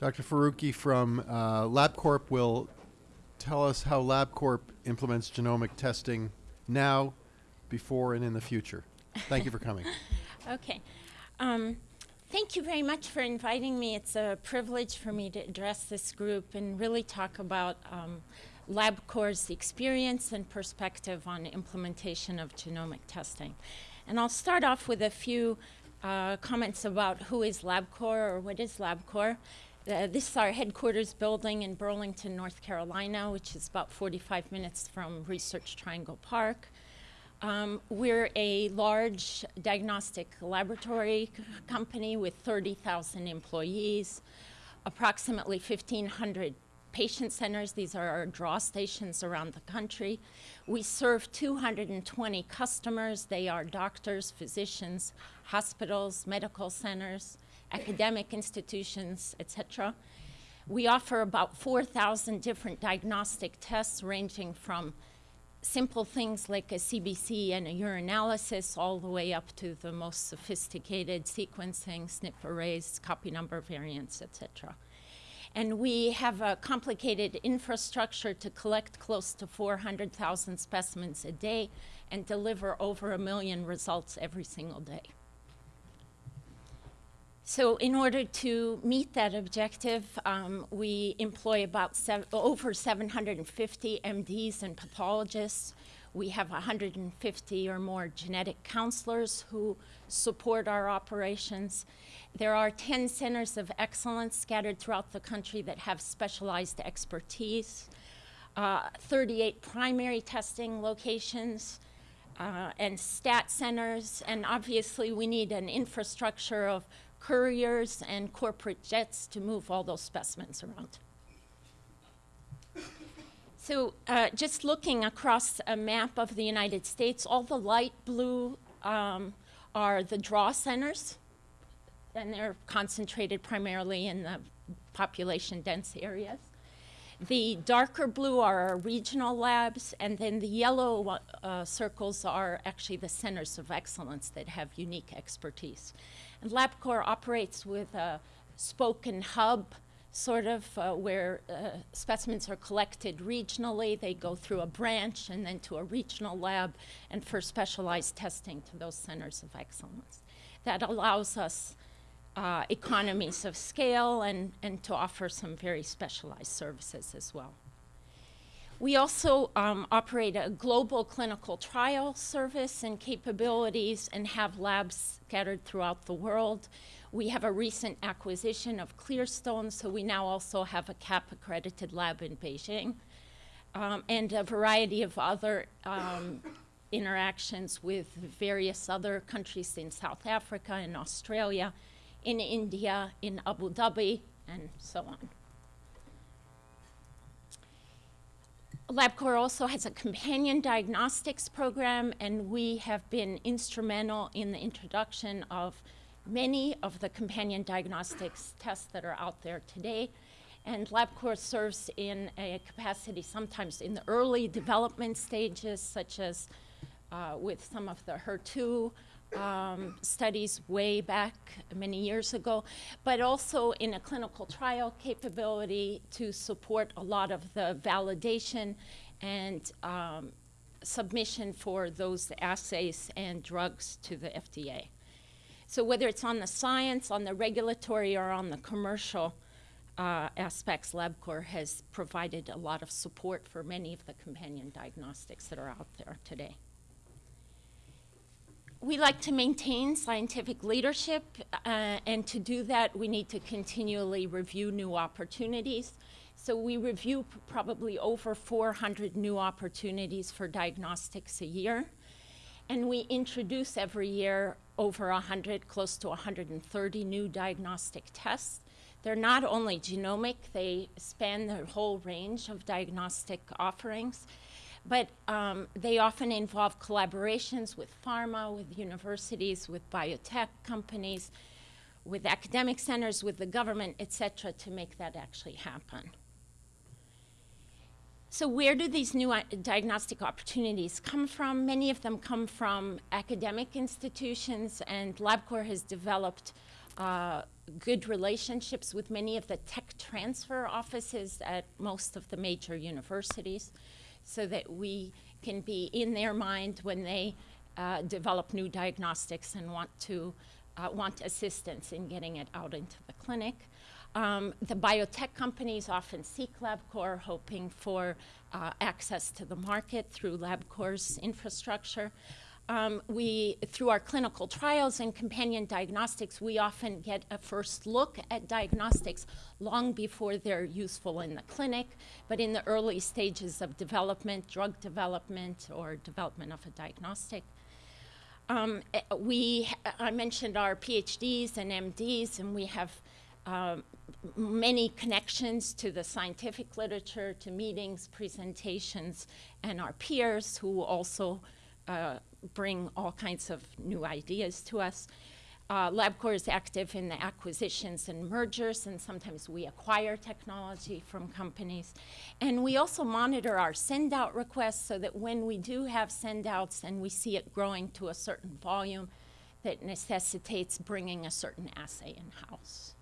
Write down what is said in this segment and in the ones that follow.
Dr. Faruqi from uh, LabCorp will tell us how LabCorp implements genomic testing now, before, and in the future. Thank you for coming. Okay. Um, thank you very much for inviting me. It's a privilege for me to address this group and really talk about um, LabCorp's experience and perspective on implementation of genomic testing. And I'll start off with a few uh, comments about who is LabCorp or what is LabCorp. Uh, this is our headquarters building in Burlington, North Carolina, which is about 45 minutes from Research Triangle Park. Um, we're a large diagnostic laboratory company with 30,000 employees, approximately 1,500 patient centers. These are our draw stations around the country. We serve 220 customers. They are doctors, physicians, hospitals, medical centers, academic institutions, etc. We offer about 4,000 different diagnostic tests ranging from simple things like a CBC and a urinalysis all the way up to the most sophisticated sequencing, SNP arrays, copy number variants, etc. And we have a complicated infrastructure to collect close to 400,000 specimens a day and deliver over a million results every single day. So in order to meet that objective, um, we employ about over 750 MDs and pathologists. We have 150 or more genetic counselors who support our operations. There are 10 centers of excellence scattered throughout the country that have specialized expertise, uh, 38 primary testing locations, uh, and stat centers, and obviously we need an infrastructure of couriers and corporate jets to move all those specimens around. So uh, just looking across a map of the United States, all the light blue um, are the draw centers, and they're concentrated primarily in the population dense areas. The darker blue are our regional labs, and then the yellow uh, circles are actually the centers of excellence that have unique expertise. And LabCorp operates with a spoke and hub, sort of, uh, where uh, specimens are collected regionally. They go through a branch and then to a regional lab and for specialized testing to those centers of excellence. That allows us uh, economies of scale and, and to offer some very specialized services as well. We also um, operate a global clinical trial service and capabilities and have labs scattered throughout the world. We have a recent acquisition of Clearstone, so we now also have a CAP accredited lab in Beijing um, and a variety of other um, interactions with various other countries in South Africa and Australia, in India, in Abu Dhabi, and so on. LabCorp also has a companion diagnostics program, and we have been instrumental in the introduction of many of the companion diagnostics tests that are out there today. And LabCorp serves in a capacity sometimes in the early development stages, such as uh, with some of the HER2 um, studies way back many years ago, but also in a clinical trial capability to support a lot of the validation and um, submission for those assays and drugs to the FDA. So whether it's on the science, on the regulatory, or on the commercial uh, aspects, LabCorp has provided a lot of support for many of the companion diagnostics that are out there today we like to maintain scientific leadership, uh, and to do that, we need to continually review new opportunities. So we review probably over 400 new opportunities for diagnostics a year. And we introduce every year over 100, close to 130 new diagnostic tests. They're not only genomic, they span the whole range of diagnostic offerings but um, they often involve collaborations with pharma, with universities, with biotech companies, with academic centers, with the government, et cetera, to make that actually happen. So where do these new uh, diagnostic opportunities come from? Many of them come from academic institutions, and LabCorp has developed uh, good relationships with many of the tech transfer offices at most of the major universities so that we can be in their mind when they uh, develop new diagnostics and want to uh, want assistance in getting it out into the clinic. Um, the biotech companies often seek LabCorp, hoping for uh, access to the market through LabCorp's infrastructure. Um, we, through our clinical trials and companion diagnostics, we often get a first look at diagnostics long before they're useful in the clinic, but in the early stages of development, drug development, or development of a diagnostic. Um, eh, we, I mentioned our PhDs and MDs, and we have um, many connections to the scientific literature, to meetings, presentations, and our peers who also uh, bring all kinds of new ideas to us. Uh, LabCorp is active in the acquisitions and mergers, and sometimes we acquire technology from companies. And we also monitor our send-out requests so that when we do have send-outs and we see it growing to a certain volume, that necessitates bringing a certain assay in-house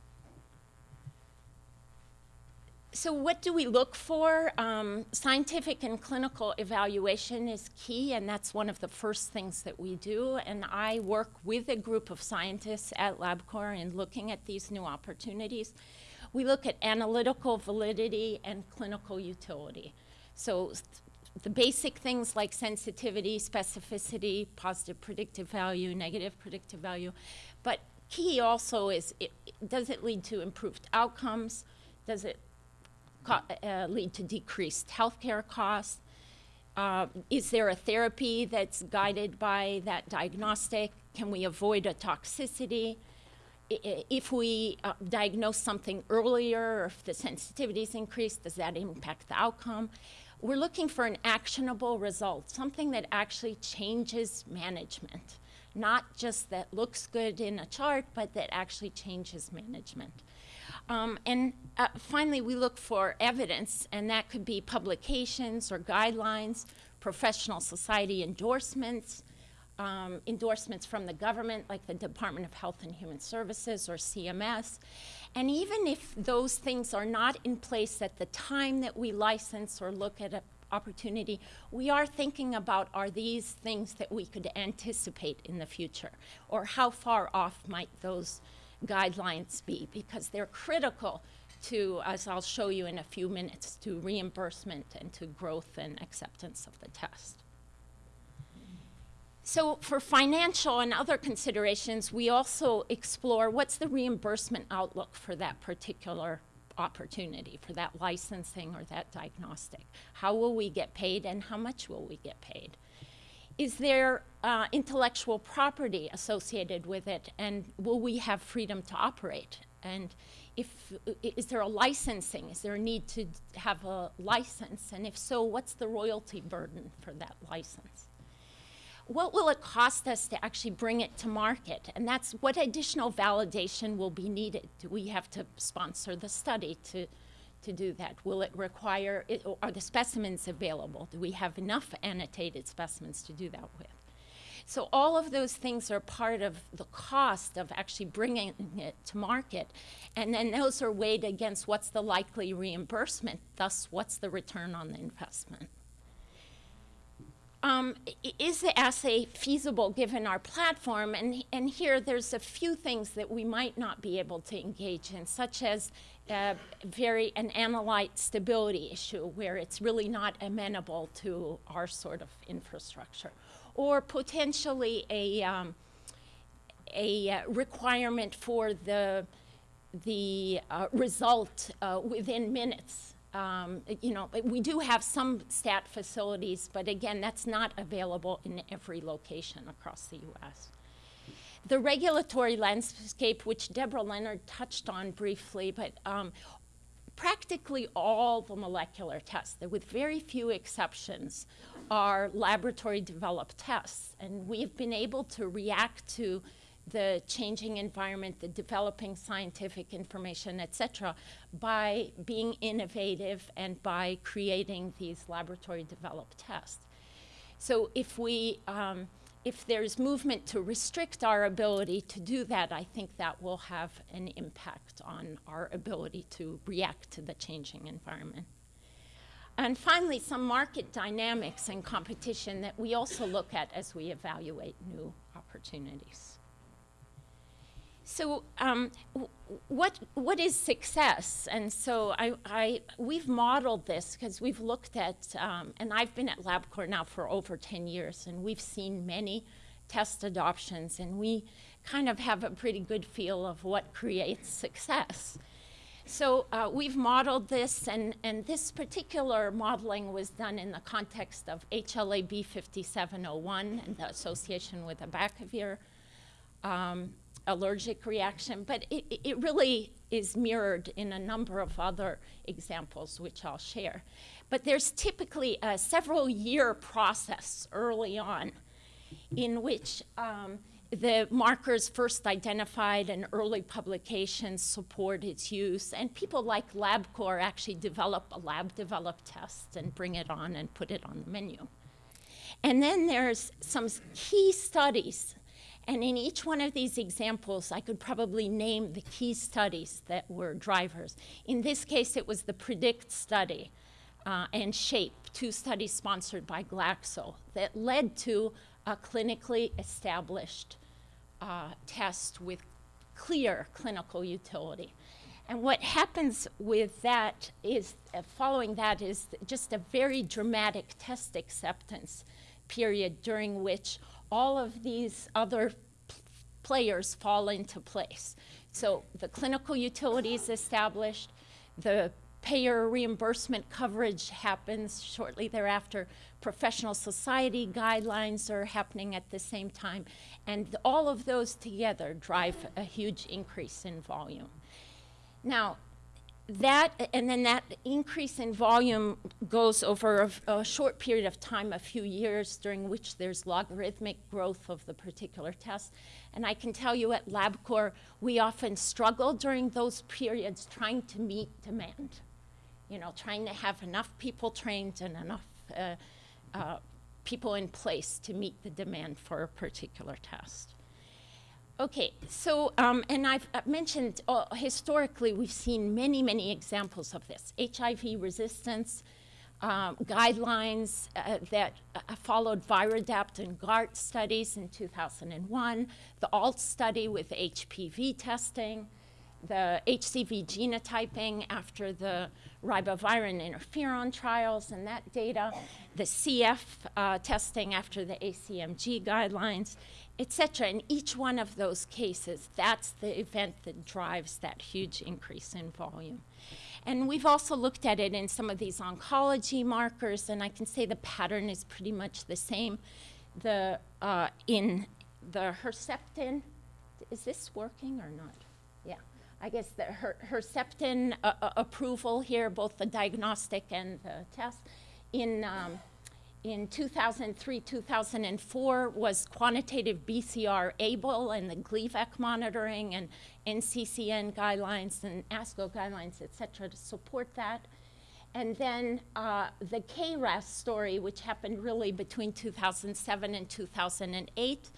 so what do we look for? Um, scientific and clinical evaluation is key, and that's one of the first things that we do. And I work with a group of scientists at LabCorp in looking at these new opportunities. We look at analytical validity and clinical utility. So the basic things like sensitivity, specificity, positive predictive value, negative predictive value. But key also is, it, does it lead to improved outcomes? Does it uh, lead to decreased healthcare costs? Uh, is there a therapy that's guided by that diagnostic? Can we avoid a toxicity? I, if we uh, diagnose something earlier, or if the sensitivity is increased, does that impact the outcome? We're looking for an actionable result, something that actually changes management, not just that looks good in a chart, but that actually changes management. Um, and uh, finally, we look for evidence, and that could be publications or guidelines, professional society endorsements, um, endorsements from the government, like the Department of Health and Human Services or CMS. And even if those things are not in place at the time that we license or look at an opportunity, we are thinking about are these things that we could anticipate in the future, or how far off might those guidelines be because they're critical to, as I'll show you in a few minutes, to reimbursement and to growth and acceptance of the test. So for financial and other considerations, we also explore what's the reimbursement outlook for that particular opportunity, for that licensing or that diagnostic. How will we get paid and how much will we get paid? is there uh, intellectual property associated with it and will we have freedom to operate and if is there a licensing is there a need to have a license and if so what's the royalty burden for that license what will it cost us to actually bring it to market and that's what additional validation will be needed do we have to sponsor the study to to do that? Will it require, it, are the specimens available? Do we have enough annotated specimens to do that with? So all of those things are part of the cost of actually bringing it to market. And then those are weighed against what's the likely reimbursement, thus what's the return on the investment. Um, is the assay feasible given our platform? And, and here there's a few things that we might not be able to engage in, such as very an analyte stability issue where it's really not amenable to our sort of infrastructure, or potentially a, um, a uh, requirement for the, the uh, result uh, within minutes um, you know, we do have some stat facilities, but again, that's not available in every location across the U.S. The regulatory landscape, which Deborah Leonard touched on briefly, but um, practically all the molecular tests, with very few exceptions, are laboratory developed tests. And we've been able to react to the changing environment, the developing scientific information, et cetera, by being innovative and by creating these laboratory developed tests. So if we, um, if there's movement to restrict our ability to do that, I think that will have an impact on our ability to react to the changing environment. And finally, some market dynamics and competition that we also look at as we evaluate new opportunities. So, um, what what is success? And so, I, I we've modeled this because we've looked at, um, and I've been at LabCorp now for over ten years, and we've seen many test adoptions, and we kind of have a pretty good feel of what creates success. So uh, we've modeled this, and, and this particular modeling was done in the context of HLA-B 5701 and the association with abacavir um, allergic reaction, but it, it- really is mirrored in a number of other examples, which I'll share. But there's typically a several year process early on in which um, the markers first identified and early publications support its use, and people like LabCorp actually develop a lab developed test and bring it on and put it on the menu. And then there's some key studies. And in each one of these examples, I could probably name the key studies that were drivers. In this case, it was the PREDICT study uh, and SHAPE, two studies sponsored by Glaxo, that led to a clinically established uh, test with clear clinical utility. And what happens with that is, uh, following that, is just a very dramatic test acceptance period during which all of these other players fall into place. So the clinical utility is established, the payer reimbursement coverage happens shortly thereafter, professional society guidelines are happening at the same time, and all of those together drive a huge increase in volume. Now, that and then that increase in volume goes over a, a short period of time, a few years, during which there's logarithmic growth of the particular test. And I can tell you at LabCorp, we often struggle during those periods trying to meet demand. You know, trying to have enough people trained and enough uh, uh, people in place to meet the demand for a particular test. Okay, so, um, and I've mentioned uh, historically, we've seen many, many examples of this. HIV resistance, um, guidelines uh, that uh, followed Viradapt and GART studies in 2001, the ALT study with HPV testing, the HCV genotyping after the ribavirin interferon trials and that data, the CF uh, testing after the ACMG guidelines, et cetera. In each one of those cases, that's the event that drives that huge increase in volume. And we've also looked at it in some of these oncology markers, and I can say the pattern is pretty much the same. The, uh, in the Herceptin, is this working or not? Yeah. I guess the Her- Herceptin uh, uh, approval here, both the diagnostic and the test, in, um, in 2003, 2004 was quantitative BCR-ABL and the Gleevec monitoring and NCCN guidelines and ASCO guidelines, et cetera, to support that. And then uh, the KRAS story, which happened really between 2007 and 2008,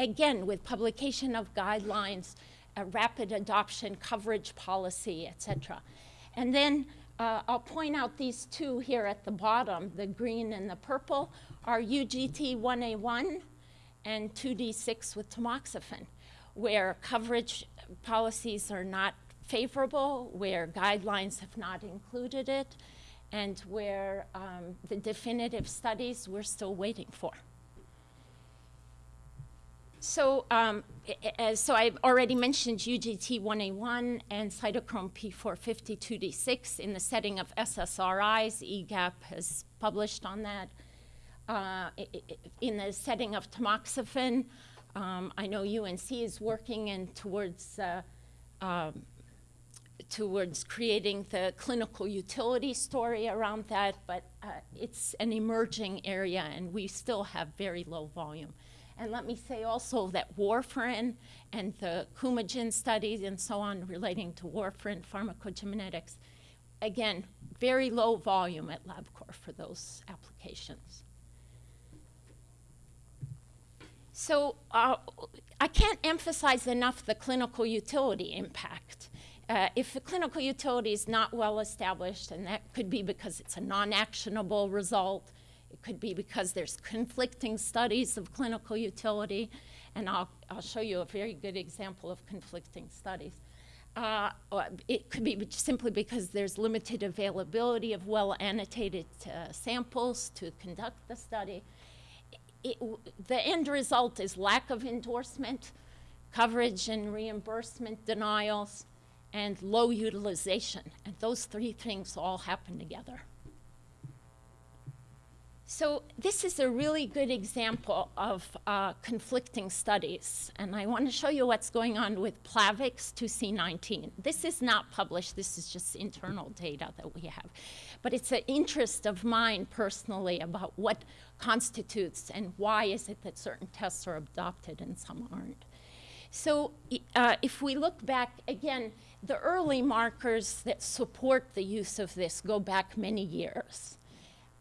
again with publication of guidelines, a rapid adoption, coverage policy, et cetera. And then uh, I'll point out these two here at the bottom, the green and the purple, are UGT 1A1 and 2D6 with tamoxifen, where coverage policies are not favorable, where guidelines have not included it, and where um, the definitive studies we're still waiting for. So, um, as- so I've already mentioned UGT 1A1 and cytochrome P450 2D6 in the setting of SSRIs. EGAPP has published on that. Uh, in the setting of tamoxifen, um, I know UNC is working in towards uh, um, towards creating the clinical utility story around that, but uh, it's an emerging area and we still have very low volume. And let me say also that warfarin and the Coumadin studies and so on relating to warfarin pharmacogenetics, again, very low volume at LabCorp for those applications. So uh, I can't emphasize enough the clinical utility impact. Uh, if the clinical utility is not well established, and that could be because it's a non-actionable result, it could be because there's conflicting studies of clinical utility, and I'll, I'll show you a very good example of conflicting studies. Uh, it could be simply because there's limited availability of well annotated uh, samples to conduct the study. It, the end result is lack of endorsement, coverage and reimbursement denials, and low utilization. And those three things all happen together. So this is a really good example of uh, conflicting studies, and I want to show you what's going on with Plavix 2C19. This is not published, this is just internal data that we have. But it's an interest of mine personally about what constitutes and why is it that certain tests are adopted and some aren't. So uh, if we look back, again, the early markers that support the use of this go back many years.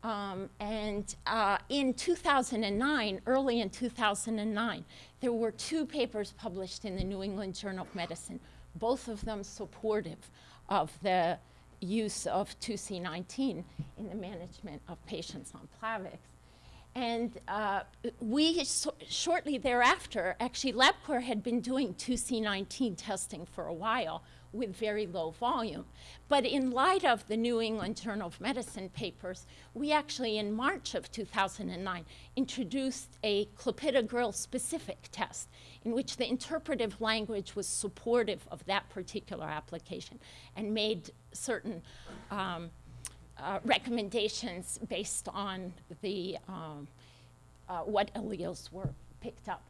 Um, and uh, in 2009, early in 2009, there were two papers published in the New England Journal of Medicine, both of them supportive of the use of 2C19 in the management of patients on Plavix. And uh, we, shortly thereafter, actually LabCorp had been doing 2C19 testing for a while with very low volume. But in light of the New England Journal of Medicine papers, we actually, in March of 2009, introduced a clopidogrel specific test in which the interpretive language was supportive of that particular application and made certain um, uh, recommendations based on the, um, uh, what alleles were picked up.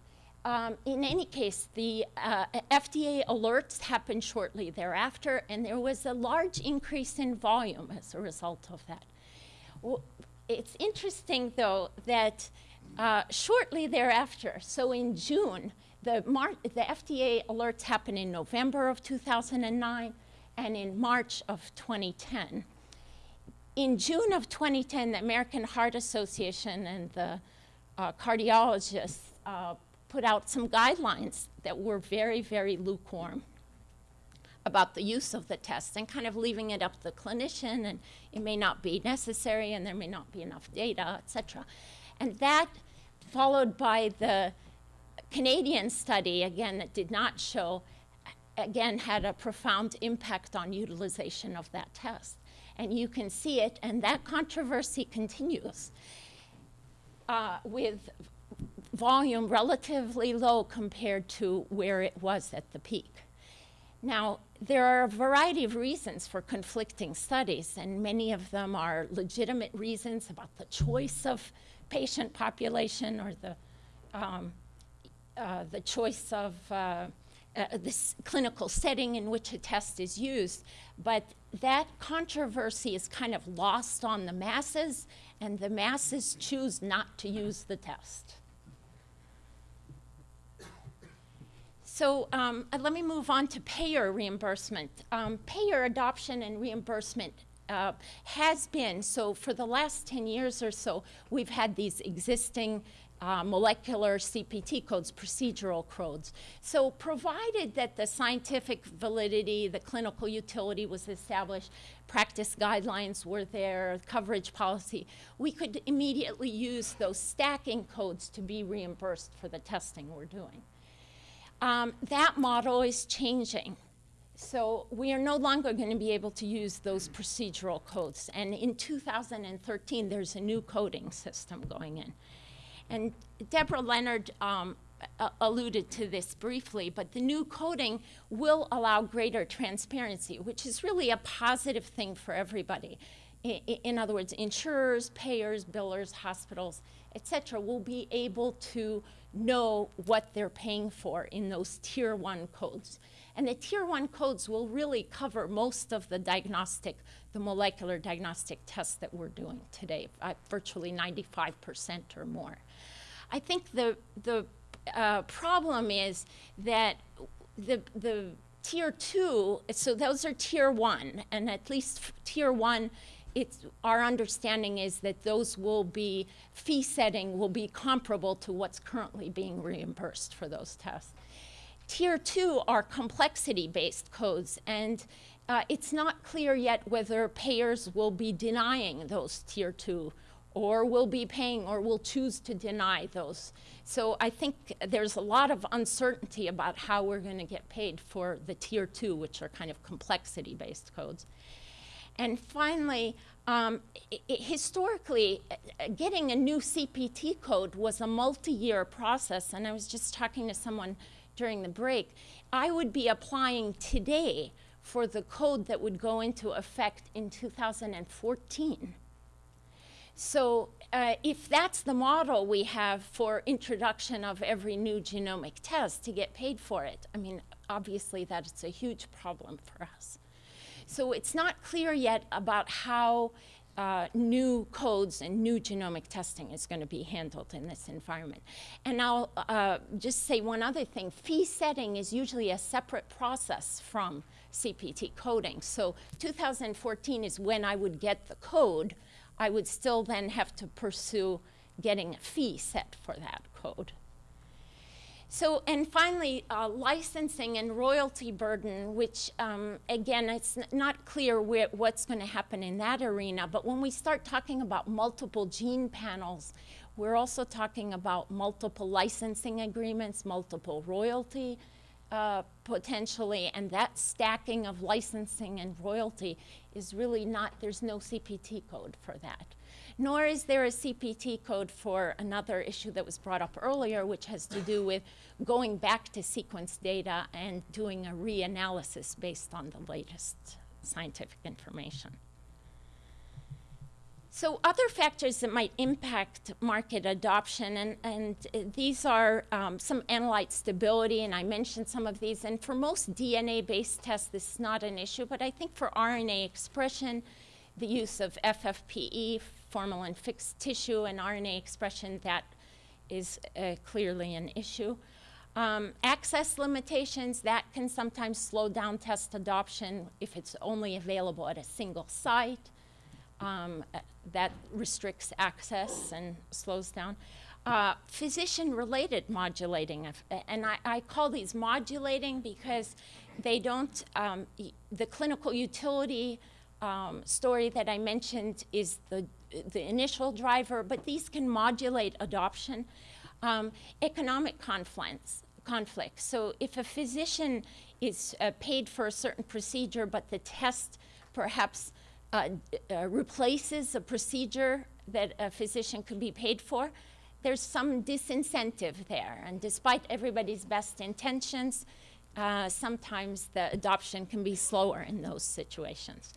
Um, in any case, the uh, FDA alerts happened shortly thereafter, and there was a large increase in volume as a result of that. Well, it's interesting, though, that uh, shortly thereafter, so in June, the, the FDA alerts happened in November of 2009 and in March of 2010 in June of 2010, the American Heart Association and the uh, cardiologists uh, put out some guidelines that were very, very lukewarm about the use of the test and kind of leaving it up to the clinician and it may not be necessary and there may not be enough data, et cetera. And that followed by the Canadian study, again, that did not show, again, had a profound impact on utilization of that test and you can see it, and that controversy continues uh, with volume relatively low compared to where it was at the peak. Now, there are a variety of reasons for conflicting studies, and many of them are legitimate reasons about the choice of patient population or the, um, uh, the choice of uh, uh, this clinical setting in which a test is used, but that controversy is kind of lost on the masses, and the masses choose not to use the test. So um, uh, let me move on to payer reimbursement. Um, payer adoption and reimbursement uh, has been, so for the last 10 years or so, we've had these existing uh, molecular CPT codes, procedural codes. So provided that the scientific validity, the clinical utility was established, practice guidelines were there, coverage policy, we could immediately use those stacking codes to be reimbursed for the testing we're doing. Um, that model is changing. So we are no longer going to be able to use those procedural codes. And in 2013, there's a new coding system going in. And Deborah Leonard um, alluded to this briefly, but the new coding will allow greater transparency, which is really a positive thing for everybody. In other words, insurers, payers, billers, hospitals, et cetera, will be able to know what they're paying for in those tier one codes. And the tier one codes will really cover most of the diagnostic, the molecular diagnostic tests that we're doing today, uh, virtually 95% or more. I think the, the uh, problem is that the, the tier two, so those are tier one, and at least tier one it's, our understanding is that those will be, fee setting will be comparable to what's currently being reimbursed for those tests. Tier two are complexity-based codes, and uh, it's not clear yet whether payers will be denying those tier two or will be paying or will choose to deny those. So I think there's a lot of uncertainty about how we're going to get paid for the tier two, which are kind of complexity-based codes. And finally, um, historically, uh, getting a new CPT code was a multi-year process, and I was just talking to someone during the break. I would be applying today for the code that would go into effect in 2014. So uh, if that's the model we have for introduction of every new genomic test to get paid for it, I mean, obviously that's a huge problem for us. So it's not clear yet about how uh, new codes and new genomic testing is going to be handled in this environment. And I'll uh, just say one other thing. Fee setting is usually a separate process from CPT coding. So 2014 is when I would get the code. I would still then have to pursue getting a fee set for that code. So, and finally, uh, licensing and royalty burden, which um, again, it's not clear where, what's going to happen in that arena. But when we start talking about multiple gene panels, we're also talking about multiple licensing agreements, multiple royalty uh, potentially, and that stacking of licensing and royalty is really not, there's no CPT code for that. Nor is there a CPT code for another issue that was brought up earlier, which has to do with going back to sequence data and doing a reanalysis based on the latest scientific information. So other factors that might impact market adoption, and, and these are um, some analyte stability, and I mentioned some of these. And for most DNA-based tests, this is not an issue, but I think for RNA expression, the use of FFPE, formalin fixed tissue, and RNA expression, that is uh, clearly an issue. Um, access limitations, that can sometimes slow down test adoption if it's only available at a single site um, uh, that restricts access and slows down. Uh, physician-related modulating, and I, I, call these modulating because they don't, um, the clinical utility um, story that I mentioned is the, the initial driver, but these can modulate adoption. Um, economic conflicts, conflicts. So if a physician is uh, paid for a certain procedure, but the test perhaps uh, uh, replaces a procedure that a physician could be paid for, there's some disincentive there. And despite everybody's best intentions, uh, sometimes the adoption can be slower in those situations.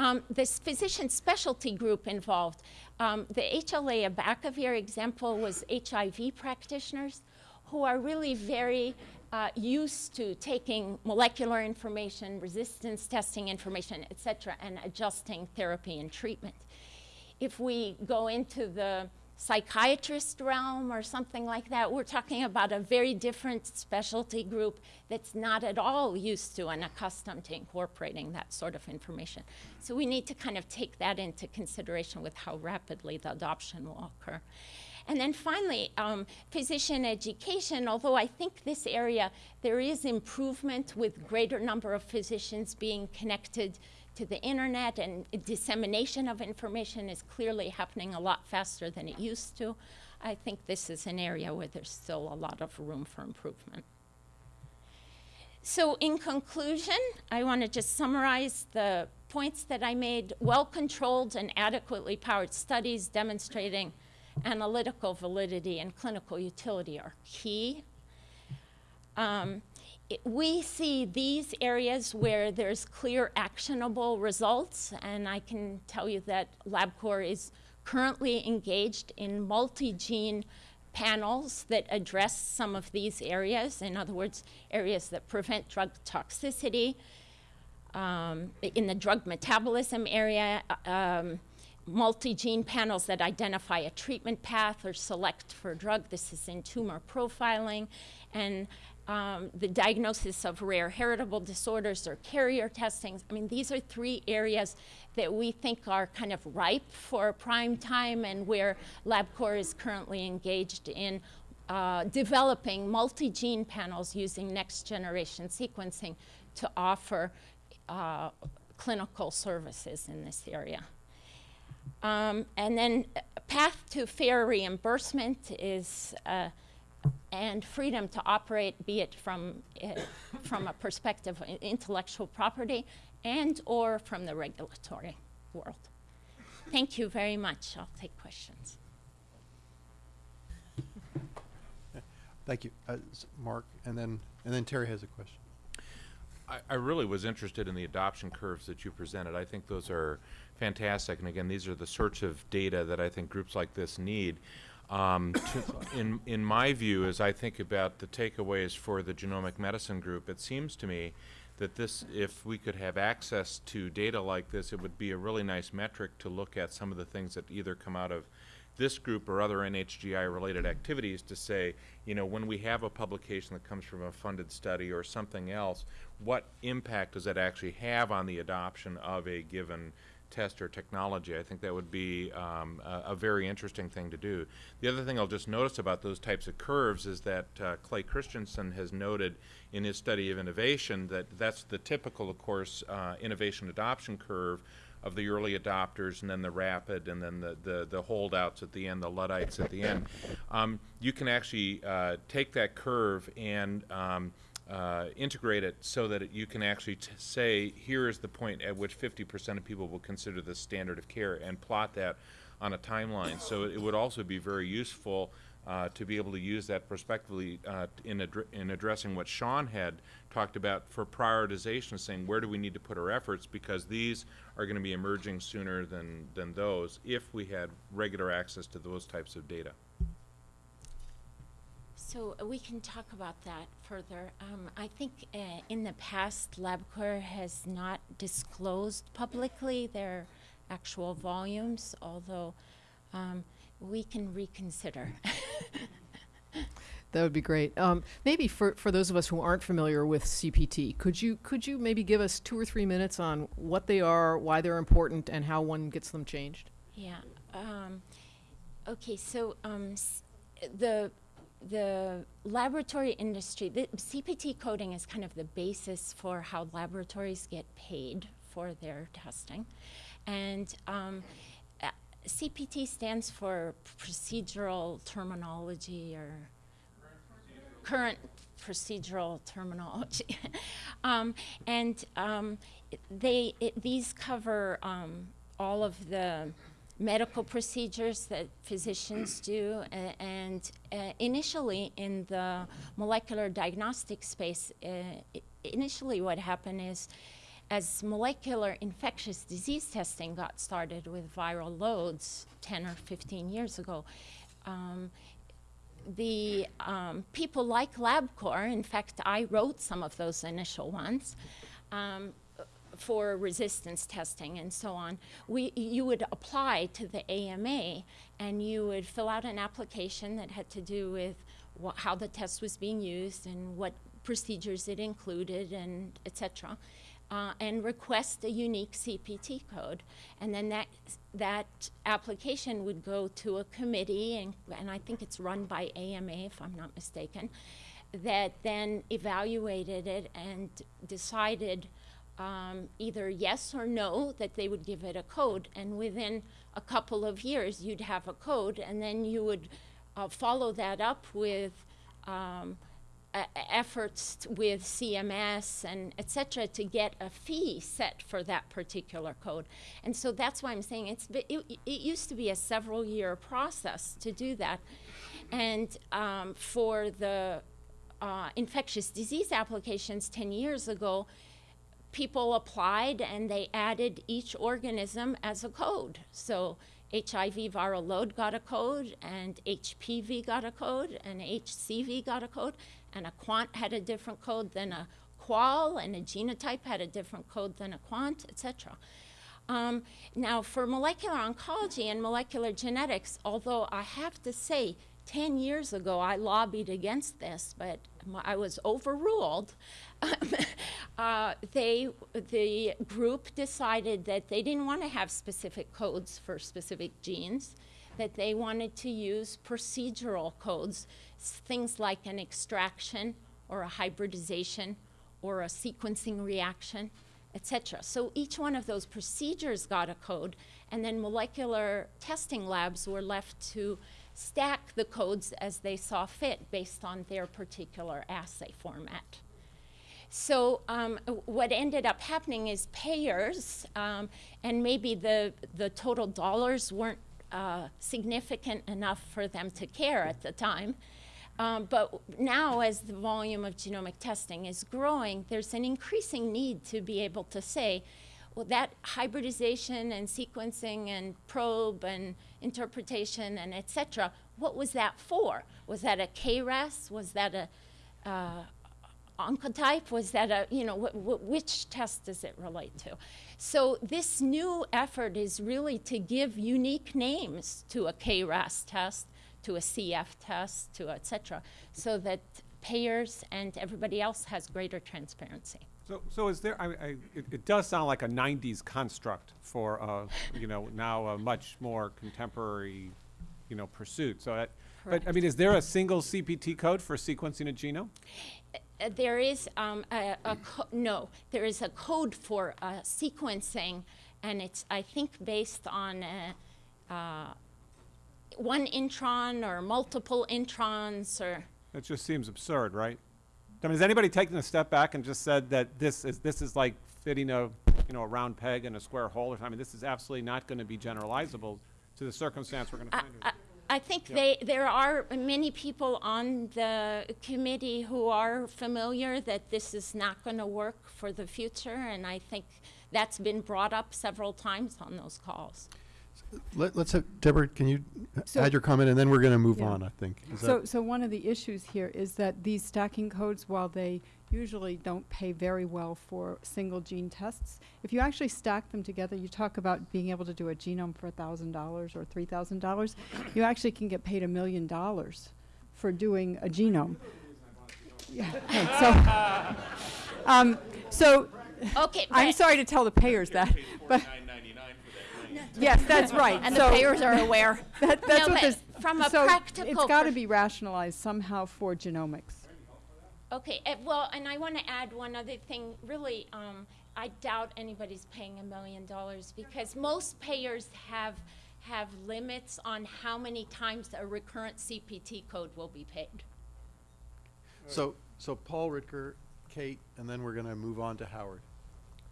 Um, this physician specialty group involved, um, the HLA abacavir example was HIV practitioners who are really very uh, used to taking molecular information, resistance testing information, et cetera, and adjusting therapy and treatment. If we go into the psychiatrist realm or something like that, we're talking about a very different specialty group that's not at all used to and accustomed to incorporating that sort of information. So we need to kind of take that into consideration with how rapidly the adoption will occur. And then finally, um, physician education, although I think this area, there is improvement with greater number of physicians being connected to the internet and dissemination of information is clearly happening a lot faster than it used to. I think this is an area where there's still a lot of room for improvement. So in conclusion, I want to just summarize the points that I made. Well-controlled and adequately powered studies demonstrating analytical validity and clinical utility are key. Um, we see these areas where there's clear actionable results, and I can tell you that LabCorp is currently engaged in multi-gene panels that address some of these areas, in other words, areas that prevent drug toxicity. Um, in the drug metabolism area, um, multi-gene panels that identify a treatment path or select for drug. This is in tumor profiling. And um, the diagnosis of rare heritable disorders or carrier testings. I mean, these are three areas that we think are kind of ripe for prime time and where LabCorp is currently engaged in uh, developing multi-gene panels using next generation sequencing to offer uh, clinical services in this area. Um, and then uh, path to fair reimbursement is uh, and freedom to operate, be it from, uh, from a perspective of intellectual property and or from the regulatory world. Thank you very much. I'll take questions. Thank you, uh, Mark, and then, and then Terry has a question. I, I really was interested in the adoption curves that you presented. I think those are fantastic. And again, these are the sorts of data that I think groups like this need. Um, to, in, in my view, as I think about the takeaways for the genomic medicine group, it seems to me that this, if we could have access to data like this, it would be a really nice metric to look at some of the things that either come out of this group or other NHGI related activities to say, you know, when we have a publication that comes from a funded study or something else, what impact does that actually have on the adoption of a given test or technology? I think that would be um, a, a very interesting thing to do. The other thing I'll just notice about those types of curves is that uh, Clay Christensen has noted in his study of innovation that that's the typical, of course, uh, innovation adoption curve of the early adopters and then the rapid and then the, the, the holdouts at the end, the Luddites at the end. Um, you can actually uh, take that curve and um, uh, integrate it so that it, you can actually say, here is the point at which 50% of people will consider this standard of care and plot that on a timeline. So it would also be very useful uh, to be able to use that prospectively uh, in, addre- in addressing what Sean had talked about for prioritization, saying where do we need to put our efforts because these are going to be emerging sooner than, than those if we had regular access to those types of data. So uh, we can talk about that further. Um, I think uh, in the past, LabCorp has not disclosed publicly their actual volumes, although um, we can reconsider. That would be great. Um, maybe for, for those of us who aren't familiar with CPT, could you could you maybe give us two or three minutes on what they are, why they're important, and how one gets them changed? Yeah. Um, okay. So um, s- the the laboratory industry, the CPT coding is kind of the basis for how laboratories get paid for their testing, and um, CPT stands for procedural terminology or current procedural terminology. um, and um, they, it, these cover um, all of the medical procedures that physicians do. a- and uh, initially, in the molecular diagnostic space, uh, initially what happened is as molecular infectious disease testing got started with viral loads 10 or 15 years ago, um, the um, people like LabCorp, in fact, I wrote some of those initial ones um, for resistance testing and so on. We, you would apply to the AMA and you would fill out an application that had to do with how the test was being used and what procedures it included and et cetera. Uh, and request a unique CPT code. And then that, that application would go to a committee, and, and I think it's run by AMA, if I'm not mistaken, that then evaluated it and decided um, either yes or no that they would give it a code. And within a couple of years, you'd have a code, and then you would uh, follow that up with um, e- efforts with CMS and et cetera to get a fee set for that particular code. And so that's why I'm saying it's, it, it used to be a several year process to do that. And um, for the uh, infectious disease applications 10 years ago, people applied and they added each organism as a code. So HIV viral load got a code, and HPV got a code, and HCV got a code, and a quant had a different code than a qual, and a genotype had a different code than a quant, etc. Um, now, for molecular oncology and molecular genetics, although I have to say, 10 years ago, I lobbied against this, but I was overruled. uh, they, the group decided that they didn't want to have specific codes for specific genes, that they wanted to use procedural codes, things like an extraction or a hybridization or a sequencing reaction, etc. So each one of those procedures got a code, and then molecular testing labs were left to stack the codes as they saw fit based on their particular assay format. So um, what ended up happening is payers, um, and maybe the the total dollars weren't uh, significant enough for them to care at the time. Um, but now, as the volume of genomic testing is growing, there's an increasing need to be able to say, well, that hybridization and sequencing and probe and interpretation and et cetera, what was that for? Was that a KRAS? Was that a uh, oncotype? Was that a, you know, wh- wh- which test does it relate to? So this new effort is really to give unique names to a KRAS test, to a CF test, to et cetera, so that payers and everybody else has greater transparency. So, so is there, I, I, it, it does sound like a nineties construct for, uh, you know, now a much more contemporary, you know, pursuit, so that, but, I mean, is there a single CPT code for sequencing a genome? Uh, there is um, a, a co- no, there is a code for uh, sequencing, and it's I think based on uh, uh, one intron or multiple introns or. That just seems absurd, right? I mean, has anybody taken a step back and just said that this is, this is like fitting a, you know, a round peg in a square hole, or, something? I mean, this is absolutely not gonna be generalizable to the circumstance we're gonna find I. I think they, there are many people on the committee who are familiar that this is not going to work for the future, and I think that's been brought up several times on those calls. Let, let's have, Deborah, can you So- add your comment, and then we're going to move Yeah. on, I think. Is So, that- so one of the issues here is that these stacking codes, while they usually don't pay very well for single gene tests, if you actually stack them together, you talk about being able to do a genome for thousand dollars or three thousand dollars, you actually can get paid a million dollars for doing a genome. Yeah, so, um, so, Okay, I'm sorry to tell the payers that, but. Yes, that's right. And So- the payers are aware. That, that's No, what this, from a so practical it's got to be rationalized somehow for genomics. Okay, uh, well, and I want to add one other thing. Really, um, I doubt anybody's paying a million dollars because most payers have have limits on how many times a recurrent CPT code will be paid. So, so Paul Ritker, Kate, and then we're going to move on to Howard.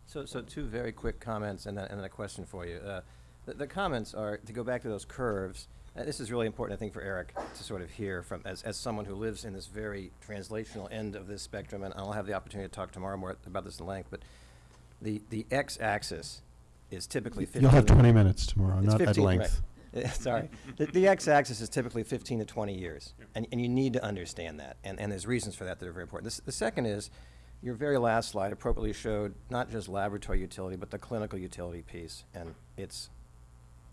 So, so two very quick comments and then, and then a question for you. Uh, the, the comments are, to go back to those curves, uh, this is really important, I think, for Eric to sort of hear from, as, as someone who lives in this very translational end of this spectrum, and I'll have the opportunity to talk tomorrow more about this in length, but the, the x-axis is typically 15. You'll have 20 minutes tomorrow, not at 15, right. length. Uh, Sorry. The, the x-axis is typically 15 to 20 years, and, and you need to understand that, and, and there's reasons for that that are very important. This, the second is, your very last slide appropriately showed not just laboratory utility, but the clinical utility piece, and it's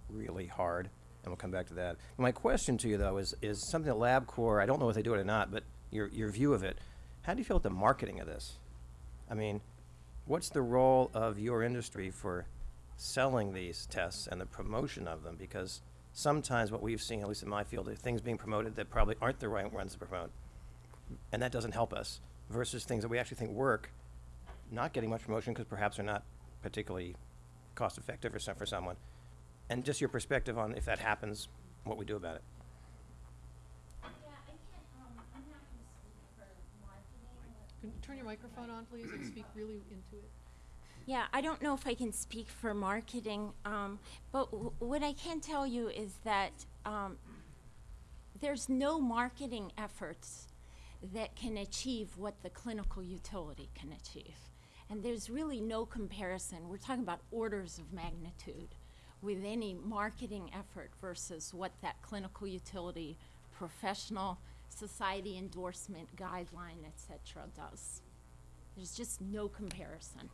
really hard, and we'll come back to that. My question to you, though, is, is something that LabCorp, I don't know if they do it or not, but your, your view of it, how do you feel about the marketing of this? I mean, what's the role of your industry for selling these tests and the promotion of them? Because sometimes what we've seen, at least in my field, are things being promoted that probably aren't the right ones to promote. And that doesn't help us versus things that we actually think work, not getting much promotion because perhaps they're not particularly cost effective some, for someone. And just your perspective on if that happens, what we do about it. Yeah, I can't um I'm not gonna speak for marketing, can you turn your microphone on, please, and speak really into it? Yeah, I don't know if I can speak for marketing, um, but w- what I can tell you is that um, there's no marketing efforts that can achieve what the clinical utility can achieve. And there's really no comparison. We're talking about orders of magnitude with any marketing effort versus what that clinical utility, professional society endorsement guideline, etc., does. There's just no comparison.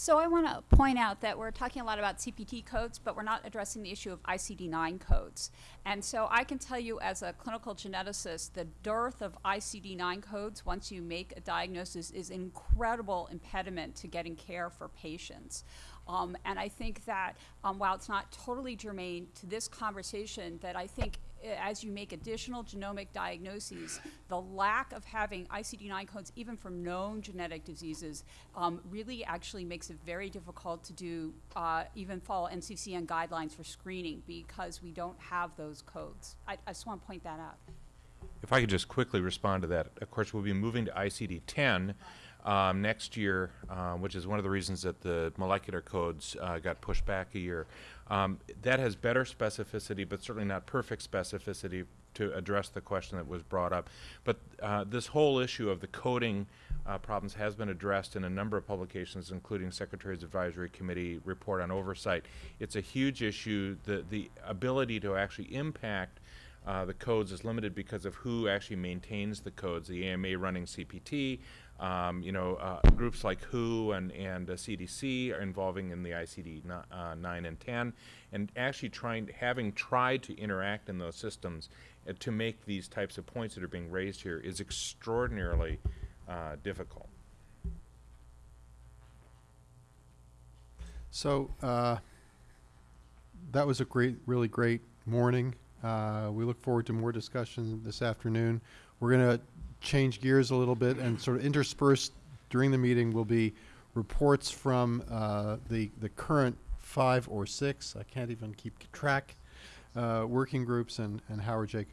So I want to point out that we're talking a lot about CPT codes, but we're not addressing the issue of ICD-9 codes. And so I can tell you as a clinical geneticist, the dearth of ICD-9 codes once you make a diagnosis is an incredible impediment to getting care for patients. Um, and I think that um, while it's not totally germane to this conversation, that I think as you make additional genomic diagnoses, the lack of having ICD-9 codes, even for known genetic diseases, um, really actually makes it very difficult to do, uh, even follow NCCN guidelines for screening because we don't have those codes. I, I just want to point that out. If I could just quickly respond to that, of course, we'll be moving to ICD-10 um, next year, uh, which is one of the reasons that the molecular codes uh, got pushed back a year. Um, that has better specificity, but certainly not perfect specificity to address the question that was brought up. But uh, this whole issue of the coding uh, problems has been addressed in a number of publications, including Secretary's Advisory Committee report on oversight. It's a huge issue. The the ability to actually impact uh, the codes is limited because of who actually maintains the codes. The AMA running CPT, um, you know, uh, groups like WHO and and uh, CDC are involving in the ICD ni- uh, 9 and 10, and actually trying, having tried to interact in those systems uh, to make these types of points that are being raised here is extraordinarily uh, difficult. So uh, that was a great, really great morning. Uh, we look forward to more discussion this afternoon. We're going to change gears a little bit and sort of interspersed during the meeting will be reports from uh, the the current five or six. I can't even keep track. Uh, working groups and and Howard Jacob.